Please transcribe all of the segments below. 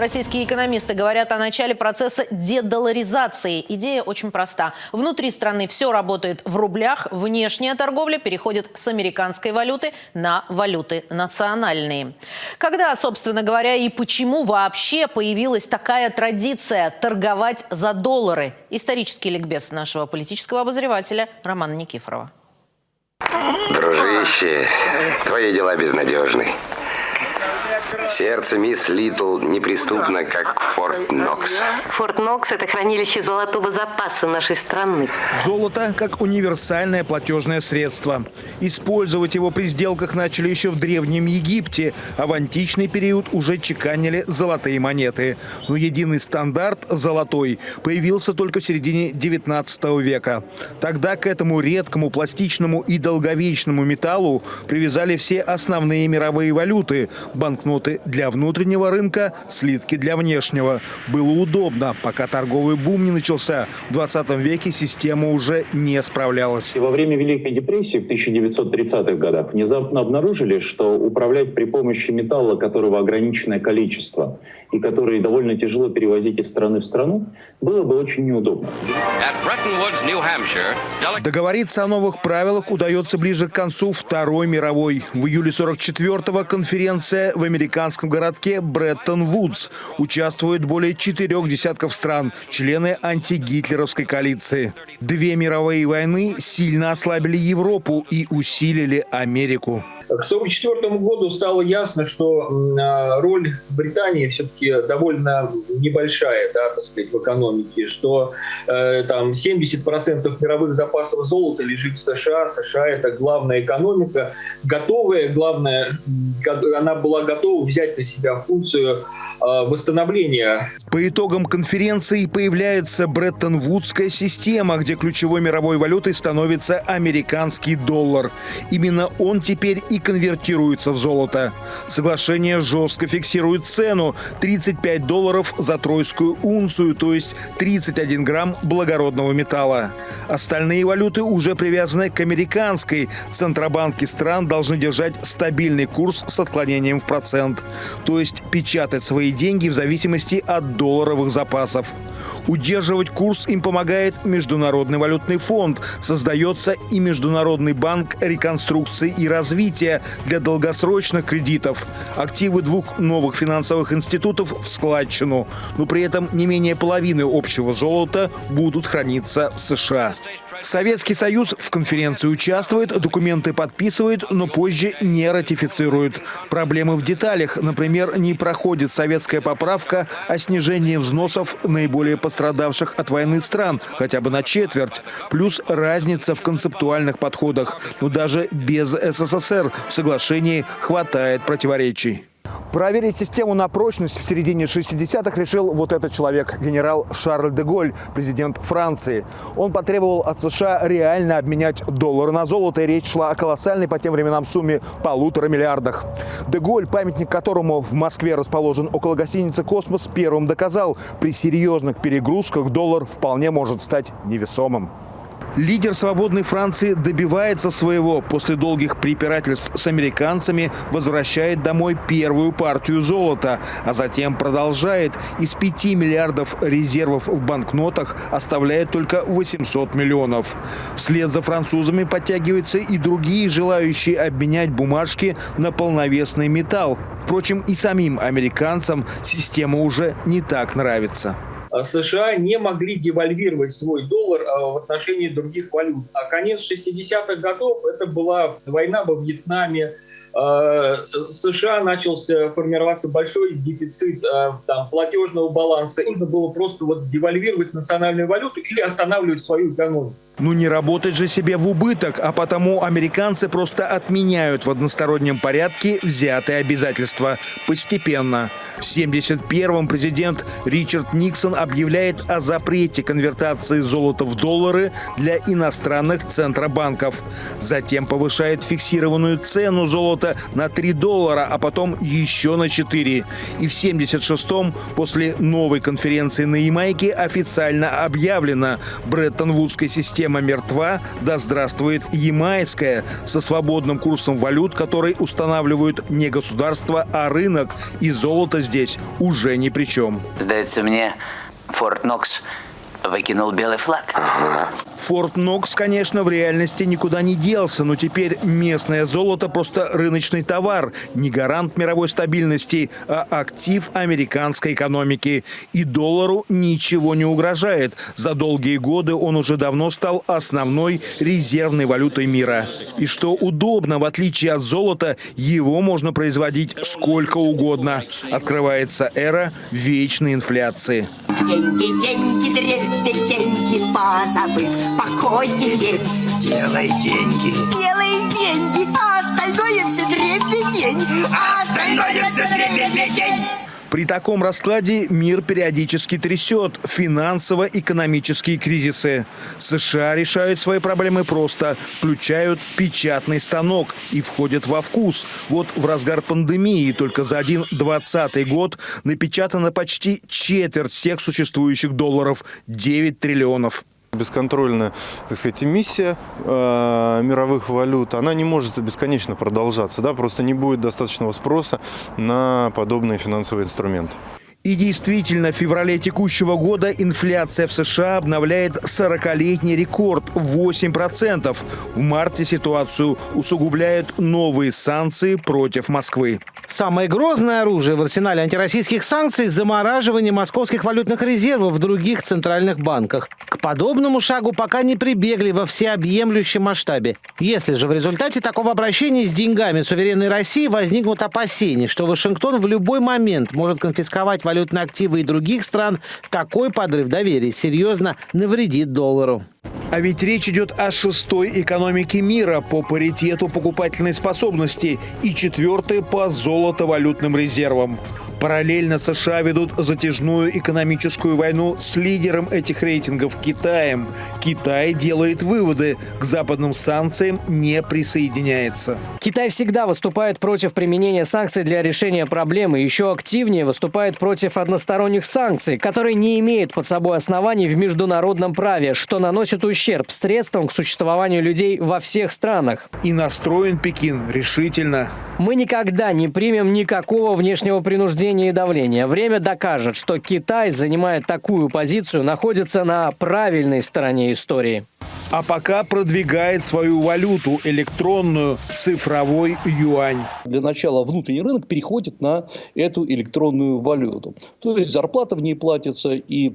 Российские экономисты говорят о начале процесса дедоларизации. Идея очень проста. Внутри страны все работает в рублях, внешняя торговля переходит с американской валюты на валюты национальные. Когда, собственно говоря, и почему вообще появилась такая традиция торговать за доллары? Исторический ликбез нашего политического обозревателя Романа Никифорова. Дружище, твои дела безнадежны. Сердце мисс Литл неприступно, как Форт Нокс. Форт Нокс – это хранилище золотого запаса нашей страны. Золото как универсальное платежное средство. Использовать его при сделках начали еще в Древнем Египте, а в античный период уже чеканили золотые монеты. Но единый стандарт – золотой – появился только в середине 19 века. Тогда к этому редкому, пластичному и долговечному металлу привязали все основные мировые валюты – банкноты банкноты для внутреннего рынка, слитки для внешнего. Было удобно, пока торговый бум не начался. В 20 веке система уже не справлялась. Во время Великой депрессии в 1930-х годах внезапно обнаружили, что управлять при помощи металла, которого ограниченное количество, и который довольно тяжело перевозить из страны в страну, было бы очень неудобно. Договориться о новых правилах удается ближе к концу Второй мировой. В июле 44-го конференция в американском городке Бреттон-Вудс. Участвует более четырех десятков стран, члены антигитлеровской коалиции. Две мировые войны сильно ослабили Европу и усилили Америку. К 1944 году стало ясно, что а, роль Британии все-таки довольно небольшая, да, так сказать, в экономике, что э, там 70% мировых запасов золота лежит в США. США это главная экономика, готовая, главное, она была готова взять на себя функцию э, восстановления. По итогам конференции появляется Бреттон-Вудская система, где ключевой мировой валютой становится американский доллар. Именно он теперь и конвертируется в золото. Соглашение жестко фиксирует цену – 35 долларов за тройскую унцию, то есть 31 грамм благородного металла. Остальные валюты уже привязаны к американской. Центробанки стран должны держать стабильный курс с отклонением в процент, то есть печатать свои деньги в зависимости от долларовых запасов. Удерживать курс им помогает Международный валютный фонд. Создается и Международный банк реконструкции и развития, для долгосрочных кредитов. Активы двух новых финансовых институтов в складчину. Но при этом не менее половины общего золота будут храниться в США. Советский Союз в конференции участвует, документы подписывает, но позже не ратифицирует. Проблемы в деталях. Например, не проходит советская поправка о снижении взносов наиболее пострадавших от войны стран, хотя бы на четверть. Плюс разница в концептуальных подходах. Но даже без СССР в соглашении хватает противоречий. Проверить систему на прочность в середине 60-х решил вот этот человек, генерал Шарль де Голь, президент Франции. Он потребовал от США реально обменять доллары на золото, и речь шла о колоссальной по тем временам сумме полутора миллиардах. Де Голь, памятник которому в Москве расположен около гостиницы «Космос», первым доказал, при серьезных перегрузках доллар вполне может стать невесомым. Лидер свободной Франции добивается своего. После долгих препирательств с американцами возвращает домой первую партию золота, а затем продолжает. Из 5 миллиардов резервов в банкнотах оставляет только 800 миллионов. Вслед за французами подтягиваются и другие, желающие обменять бумажки на полновесный металл. Впрочем, и самим американцам система уже не так нравится. А США не могли девальвировать свой доллар а, в отношении других валют. А конец 60-х годов – это была война во Вьетнаме, а, США начался формироваться большой дефицит там, платежного баланса. Нужно было просто вот девальвировать национальную валюту или останавливать свою экономику. Ну не работать же себе в убыток, а потому американцы просто отменяют в одностороннем порядке взятые обязательства постепенно. В 71-м президент Ричард Никсон объявляет о запрете конвертации золота в доллары для иностранных центробанков. Затем повышает фиксированную цену золота на 3 доллара, а потом еще на 4. И в 76-м, после новой конференции на Ямайке, официально объявлено, Бреттон-Вудской системой система мертва, да здравствует ямайская, со свободным курсом валют, который устанавливают не государство, а рынок. И золото здесь уже ни при чем. Сдается мне, Форт Нокс выкинул белый флаг. Форт Нокс, конечно, в реальности никуда не делся, но теперь местное золото просто рыночный товар, не гарант мировой стабильности, а актив американской экономики. И доллару ничего не угрожает. За долгие годы он уже давно стал основной резервной валютой мира. И что удобно, в отличие от золота, его можно производить сколько угодно. Открывается эра вечной инфляции. Деньги, деньги, дребеденьги, позабыв покой и лень. Делай деньги. Делай деньги, а остальное все дребедень. А остальное все дребедень. При таком раскладе мир периодически трясет финансово-экономические кризисы. США решают свои проблемы просто, включают печатный станок и входят во вкус. Вот в разгар пандемии только за один двадцатый год напечатано почти четверть всех существующих долларов – 9 триллионов. Бесконтрольная, так сказать, эмиссия э, мировых валют, она не может бесконечно продолжаться, да, просто не будет достаточного спроса на подобные финансовые инструменты. И действительно, в феврале текущего года инфляция в США обновляет 40-летний рекорд – 8%. В марте ситуацию усугубляют новые санкции против Москвы. Самое грозное оружие в арсенале антироссийских санкций – замораживание московских валютных резервов в других центральных банках. К подобному шагу пока не прибегли во всеобъемлющем масштабе. Если же в результате такого обращения с деньгами суверенной России возникнут опасения, что Вашингтон в любой момент может конфисковать валютные активы и других стран, такой подрыв доверия серьезно навредит доллару. А ведь речь идет о шестой экономике мира по паритету покупательной способности и четвертой по золотовалютным резервам. Параллельно США ведут затяжную экономическую войну с лидером этих рейтингов Китаем. Китай делает выводы, к западным санкциям не присоединяется. Китай всегда выступает против применения санкций для решения проблемы. Еще активнее выступает против односторонних санкций, которые не имеют под собой оснований в международном праве, что наносит ущерб средствам к существованию людей во всех странах. И настроен Пекин решительно. Мы никогда не примем никакого внешнего принуждения и давления. Время докажет, что Китай, занимая такую позицию, находится на правильной стороне истории. А пока продвигает свою валюту – электронную, цифровой юань. Для начала внутренний рынок переходит на эту электронную валюту. То есть зарплата в ней платится и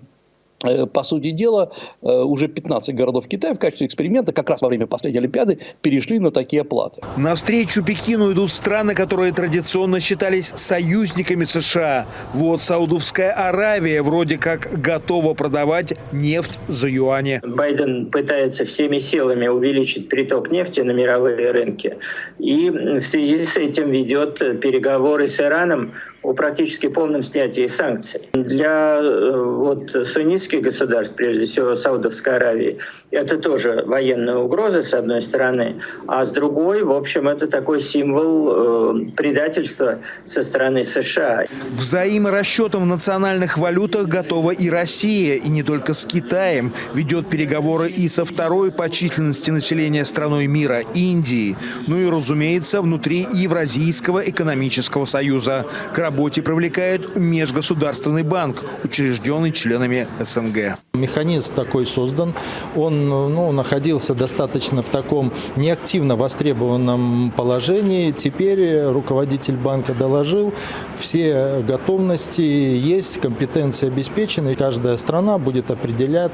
по сути дела, э, уже 15 городов Китая в качестве эксперимента как раз во время последней Олимпиады перешли на такие оплаты. Навстречу Пекину идут страны, которые традиционно считались союзниками США. Вот Саудовская Аравия вроде как готова продавать нефть за юани. Байден пытается всеми силами увеличить приток нефти на мировые рынки. И в связи с этим ведет переговоры с Ираном о практически полном снятии санкций. Для э, вот, суннитских государств, прежде всего Саудовской Аравии, это тоже военная угроза, с одной стороны, а с другой, в общем, это такой символ э, предательства со стороны США. К взаиморасчетам в национальных валютах готова и Россия, и не только с Китаем. Ведет переговоры и со второй по численности населения страной мира – Индии. Ну и, разумеется, внутри Евразийского экономического союза. К работе привлекает Межгосударственный банк, учрежденный членами СНГ. Механизм такой создан. Он ну, находился достаточно в таком неактивно востребованном положении. Теперь руководитель банка доложил, все готовности есть, компетенции обеспечены, и каждая страна будет определять,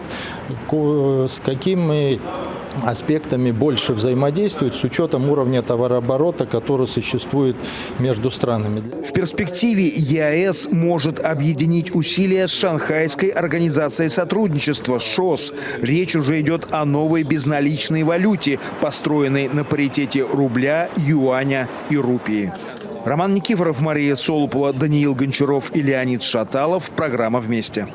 с какими аспектами больше взаимодействует с учетом уровня товарооборота, который существует между странами. В перспективе ЕАЭС может объединить усилия с Шанхайской организацией сотрудничества ШОС. Речь уже идет о новой безналичной валюте, построенной на паритете рубля, юаня и рупии. Роман Никифоров, Мария Солупова, Даниил Гончаров и Леонид Шаталов. Программа «Вместе».